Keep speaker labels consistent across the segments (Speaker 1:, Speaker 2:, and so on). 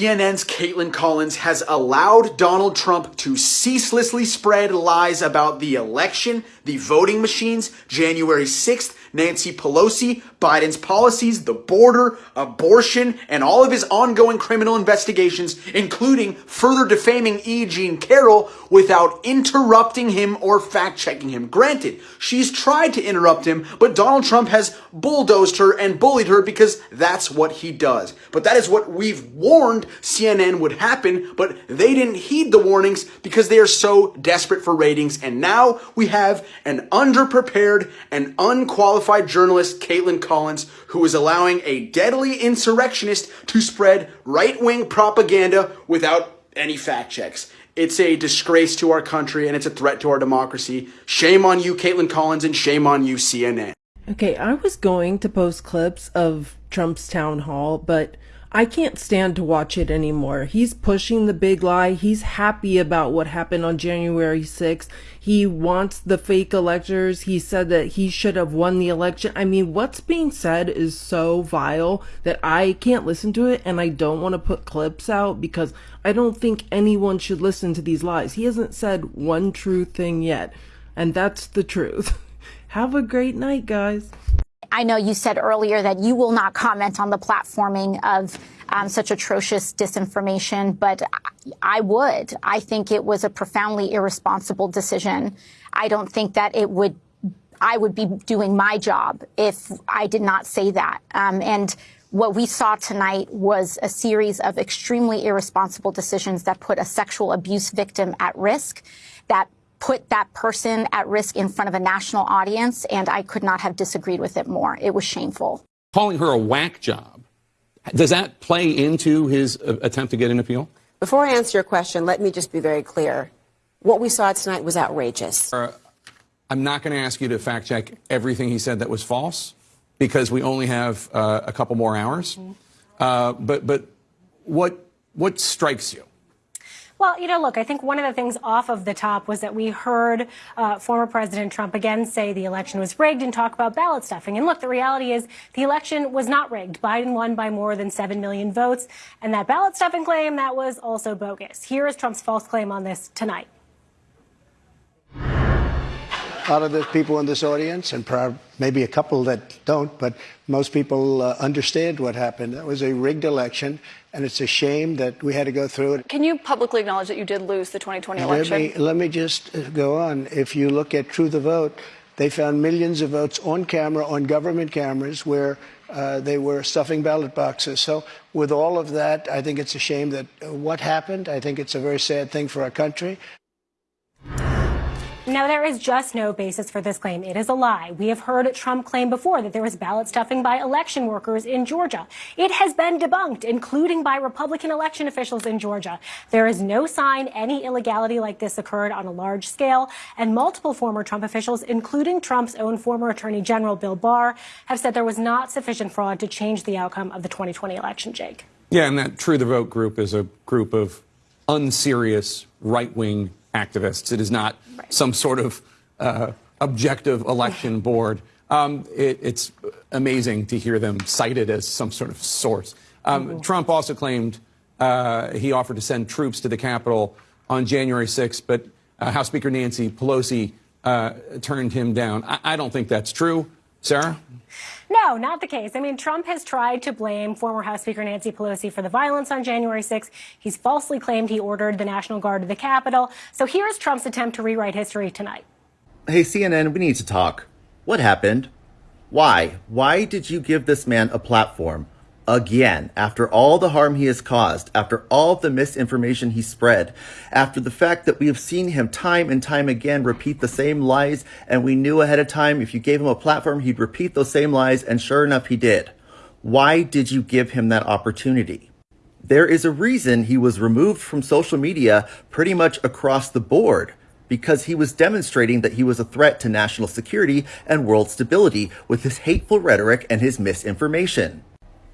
Speaker 1: CNN's Kaitlan Collins has allowed Donald Trump to ceaselessly spread lies about the election, the voting machines, January 6th, Nancy Pelosi, Biden's policies, the border, abortion, and all of his ongoing criminal investigations, including further defaming E. Jean Carroll without interrupting him or fact checking him. Granted, she's tried to interrupt him, but Donald Trump has bulldozed her and bullied her because that's what he does. But that is what we've warned CNN would happen, but they didn't heed the warnings because they are so desperate for ratings. And now we have an underprepared and unqualified journalist, Kaitlan Collins, who is allowing a deadly insurrectionist to spread right wing propaganda without any fact checks. It's a disgrace to our country and it's a threat to our democracy. Shame on you, Kaitlan Collins, and shame on you, CNN.
Speaker 2: Okay, I was going to post clips of Trump's town hall, but I can't stand to watch it anymore. He's pushing the big lie. He's happy about what happened on January 6th. He wants the fake electors. He said that he should have won the election. I mean, what's being said is so vile that I can't listen to it and I don't want to put clips out because I don't think anyone should listen to these lies. He hasn't said one true thing yet, and that's the truth. Have a great night, guys.
Speaker 3: I know you said earlier that you will not comment on the platforming of um, such atrocious disinformation, but I would. I think it was a profoundly irresponsible decision. I don't think that it would. I would be doing my job if I did not say that. Um, and what we saw tonight was a series of extremely irresponsible decisions that put a sexual abuse victim at risk, that put that person at risk in front of a national audience, and I could not have disagreed with it more. It was shameful.
Speaker 4: Calling her a whack job, does that play into his uh, attempt to get an appeal?
Speaker 5: Before I answer your question, let me just be very clear. What we saw tonight was outrageous.
Speaker 4: Uh, I'm not going to ask you to fact check everything he said that was false because we only have uh, a couple more hours. Mm -hmm. but but what what strikes you?
Speaker 6: Well, you know, look, I think one of the things off of the top was that we heard uh, former President Trump again say the election was rigged and talk about ballot stuffing. And look, the reality is the election was not rigged. Biden won by more than 7 million votes. And that ballot stuffing claim, that was also bogus. Here is Trump's false claim on this tonight.
Speaker 7: A lot of the people in this audience, and maybe a couple that don't, but most people uh, understand what happened. That was a rigged election and it's a shame that we had to go through it.
Speaker 8: Can you publicly acknowledge that you did lose the 2020 election?
Speaker 7: Let me, let me just uh, go on. If you look at True the Vote, they found millions of votes on camera, on government cameras, where uh, they were stuffing ballot boxes. So, with all of that, I think it's a shame that uh, what happened. I think it's a very sad thing for our country.
Speaker 6: Now, there is just no basis for this claim. It is a lie. We have heard Trump claim before that there was ballot stuffing by election workers in Georgia. It has been debunked, including by Republican election officials in Georgia. There is no sign any illegality like this occurred on a large scale, and multiple former Trump officials, including Trump's own former Attorney General Bill Barr, have said there was not sufficient fraud to change the outcome of the 2020 election, Jake.
Speaker 4: Yeah, and that True the Vote group is a group of unserious right wing activists. It is not right. some sort of uh, objective election board. Um, it, it's amazing to hear them cited as some sort of source. Um, mm -hmm. Trump also claimed uh, he offered to send troops to the Capitol on January 6th, but uh, House Speaker Nancy Pelosi uh, turned him down. I, I don't think that's true. Sarah?
Speaker 6: No, not the case. I mean, Trump has tried to blame former House Speaker Nancy Pelosi for the violence on January 6th. He's falsely claimed he ordered the National Guard to the Capitol. So here's Trump's attempt to rewrite history tonight.
Speaker 9: Hey, CNN, we need to talk. What happened? Why? Why did you give this man a platform? Again after all the harm he has caused, after all the misinformation he spread, after the fact that we have seen him time and time again repeat the same lies, and we knew ahead of time if you gave him a platform, he'd repeat those same lies, and sure enough, he did. Why did you give him that opportunity? There is a reason he was removed from social media pretty much across the board because he was demonstrating that he was a threat to national security and world stability with his hateful rhetoric and his misinformation.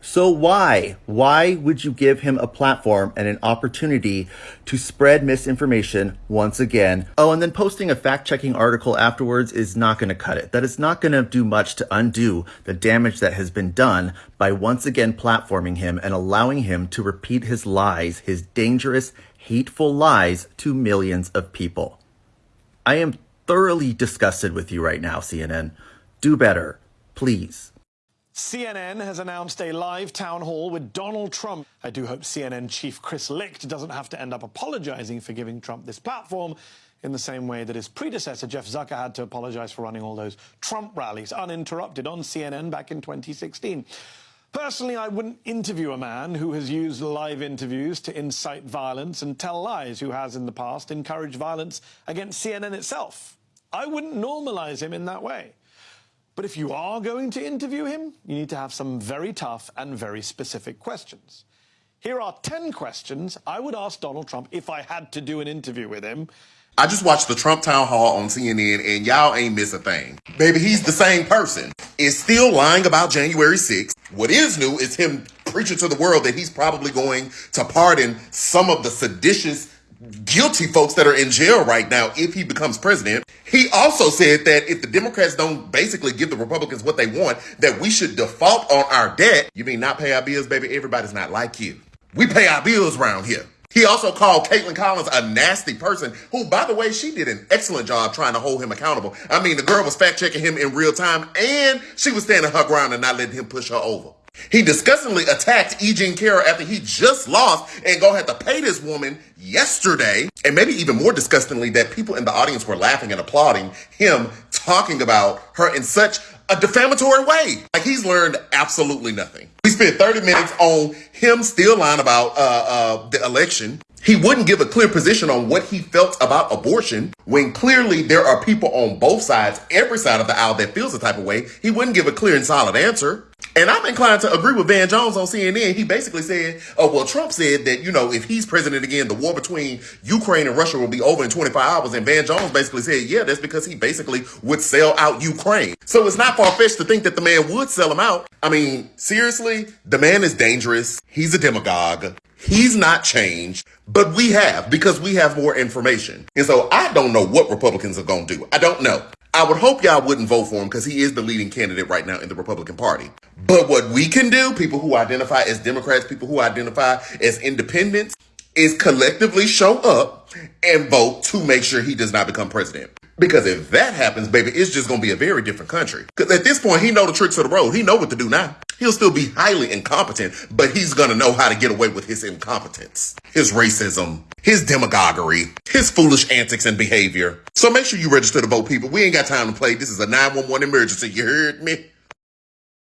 Speaker 9: So why? Why would you give him a platform and an opportunity to spread misinformation once again? Oh, and then posting a fact checking article afterwards is not going to cut it. That is not going to do much to undo the damage that has been done by once again platforming him and allowing him to repeat his lies, his dangerous, hateful lies to millions of people. I am thoroughly disgusted with you right now, CNN. Do better, please.
Speaker 10: CNN has announced a live town hall with Donald Trump. I do hope CNN chief Chris Licht doesn't have to end up apologizing for giving Trump this platform in the same way that his predecessor, Jeff Zucker, had to apologize for running all those Trump rallies uninterrupted on CNN back in 2016. Personally, I wouldn't interview a man who has used live interviews to incite violence and tell lies, who has in the past encouraged violence against CNN itself. I wouldn't normalize him in that way. But if you are going to interview him, you need to have some very tough and very specific questions. Here are 10 questions I would ask Donald Trump if I had to do an interview with him.
Speaker 11: I just watched the Trump town hall on CNN and y'all ain't miss a thing. Baby, he's the same person. Is still lying about January 6th. What is new is him preaching to the world that he's probably going to pardon some of the seditious guilty folks that are in jail right now if he becomes president. He also said that if the Democrats don't basically give the Republicans what they want, that we should default on our debt. You mean not pay our bills, baby? Everybody's not like you. We pay our bills around here. He also called Kaitlan Collins a nasty person, who, by the way, she did an excellent job trying to hold him accountable. I mean, the girl was fact checking him in real time, and she was standing her ground and not letting him push her over. He disgustingly attacked E. Jean Carroll after he just lost and go had to pay this woman yesterday. And maybe even more disgustingly, that people in the audience were laughing and applauding him talking about her in such a defamatory way. Like he's learned absolutely nothing. We spent 30 minutes on him still lying about uh, uh, the election. He wouldn't give a clear position on what he felt about abortion when clearly there are people on both sides, every side of the aisle that feels the type of way. He wouldn't give a clear and solid answer. And I'm inclined to agree with Van Jones on CNN. He basically said, oh, well, Trump said that, you know, if he's president again, the war between Ukraine and Russia will be over in 25 hours. And Van Jones basically said, yeah, that's because he basically would sell out Ukraine. So it's not far fetched to think that the man would sell him out. I mean, seriously, the man is dangerous. He's a demagogue. He's not changed, but we have because we have more information. And so I don't know what Republicans are going to do. I don't know. I would hope y'all wouldn't vote for him because he is the leading candidate right now in the Republican Party. But what we can do, people who identify as Democrats, people who identify as independents, is collectively show up and vote to make sure he does not become president. Because if that happens, baby, it's just going to be a very different country. Because at this point, he know the tricks of the road. He know what to do now. He'll still be highly incompetent, but he's going to know how to get away with his incompetence, his racism, his demagoguery, his foolish antics and behavior. So make sure you register to vote, people. We ain't got time to play. This is a 911 emergency. You heard me?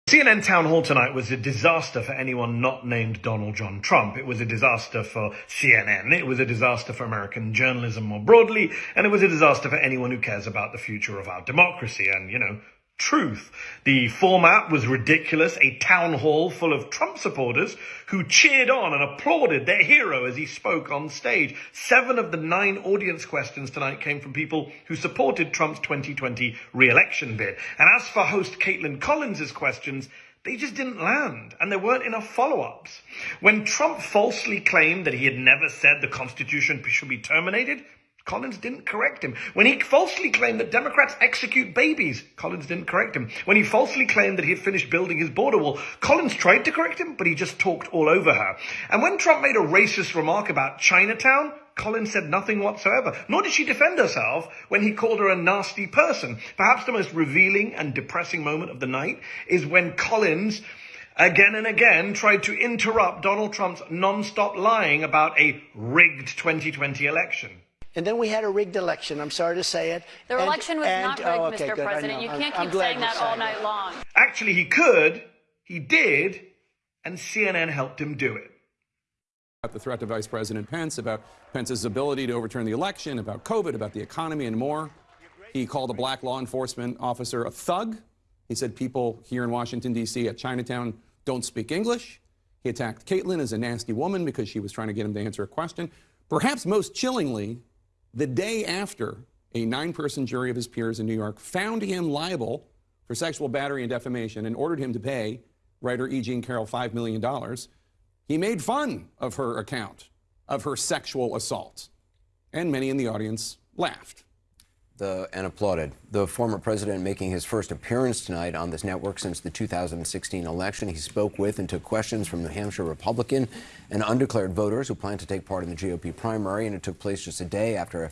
Speaker 12: CNN town hall tonight was a disaster for anyone not named Donald John Trump. It was a disaster for CNN. It was a disaster for American journalism more broadly. And it was a disaster for anyone who cares about the future of our democracy. And, you know, truth. The format was ridiculous, a town hall full of Trump supporters who cheered on and applauded their hero as he spoke on stage. Seven of the nine audience questions tonight came from people who supported Trump's 2020 re-election bid. And as for host Kaitlan Collins's questions, they just didn't land, and there weren't enough follow-ups. When Trump falsely claimed that he had never said the Constitution should be terminated, Collins didn't correct him. When he falsely claimed that Democrats execute babies, Collins didn't correct him. When he falsely claimed that he had finished building his border wall, Collins tried to correct him, but he just talked all over her. And when Trump made a racist remark about Chinatown, Collins said nothing whatsoever, nor did she defend herself when he called her a nasty person. Perhaps the most revealing and depressing moment of the night is when Collins again and again tried to interrupt Donald Trump's non-stop lying about a rigged 2020 election.
Speaker 7: And then we had a rigged election. I'm sorry to say it.
Speaker 8: The
Speaker 7: and,
Speaker 8: election was
Speaker 7: and,
Speaker 8: not rigged,
Speaker 7: oh, okay,
Speaker 8: Mr.
Speaker 7: good,
Speaker 8: President. You can't
Speaker 7: I'm,
Speaker 8: keep
Speaker 7: I'm
Speaker 8: saying that all night
Speaker 7: that.
Speaker 8: long.
Speaker 12: Actually, he could, he did, and CNN helped him do it.
Speaker 4: About The threat to Vice President Pence, about Pence's ability to overturn the election, about COVID, about the economy, and more. He called a black law enforcement officer a thug. He said people here in Washington, D.C. at Chinatown don't speak English. He attacked Kaitlan as a nasty woman because she was trying to get him to answer a question. Perhaps most chillingly, the day after a nine person jury of his peers in New York found him liable for sexual battery and defamation and ordered him to pay writer E. Jean Carroll $5 million, he made fun of her account of her sexual assault. And many in the audience laughed.
Speaker 13: The, and applauded. The former president making his first appearance tonight on this network since the 2016 election. He spoke with and took questions from New Hampshire Republican and undeclared voters who plan to take part in the GOP primary. And it took place just a day after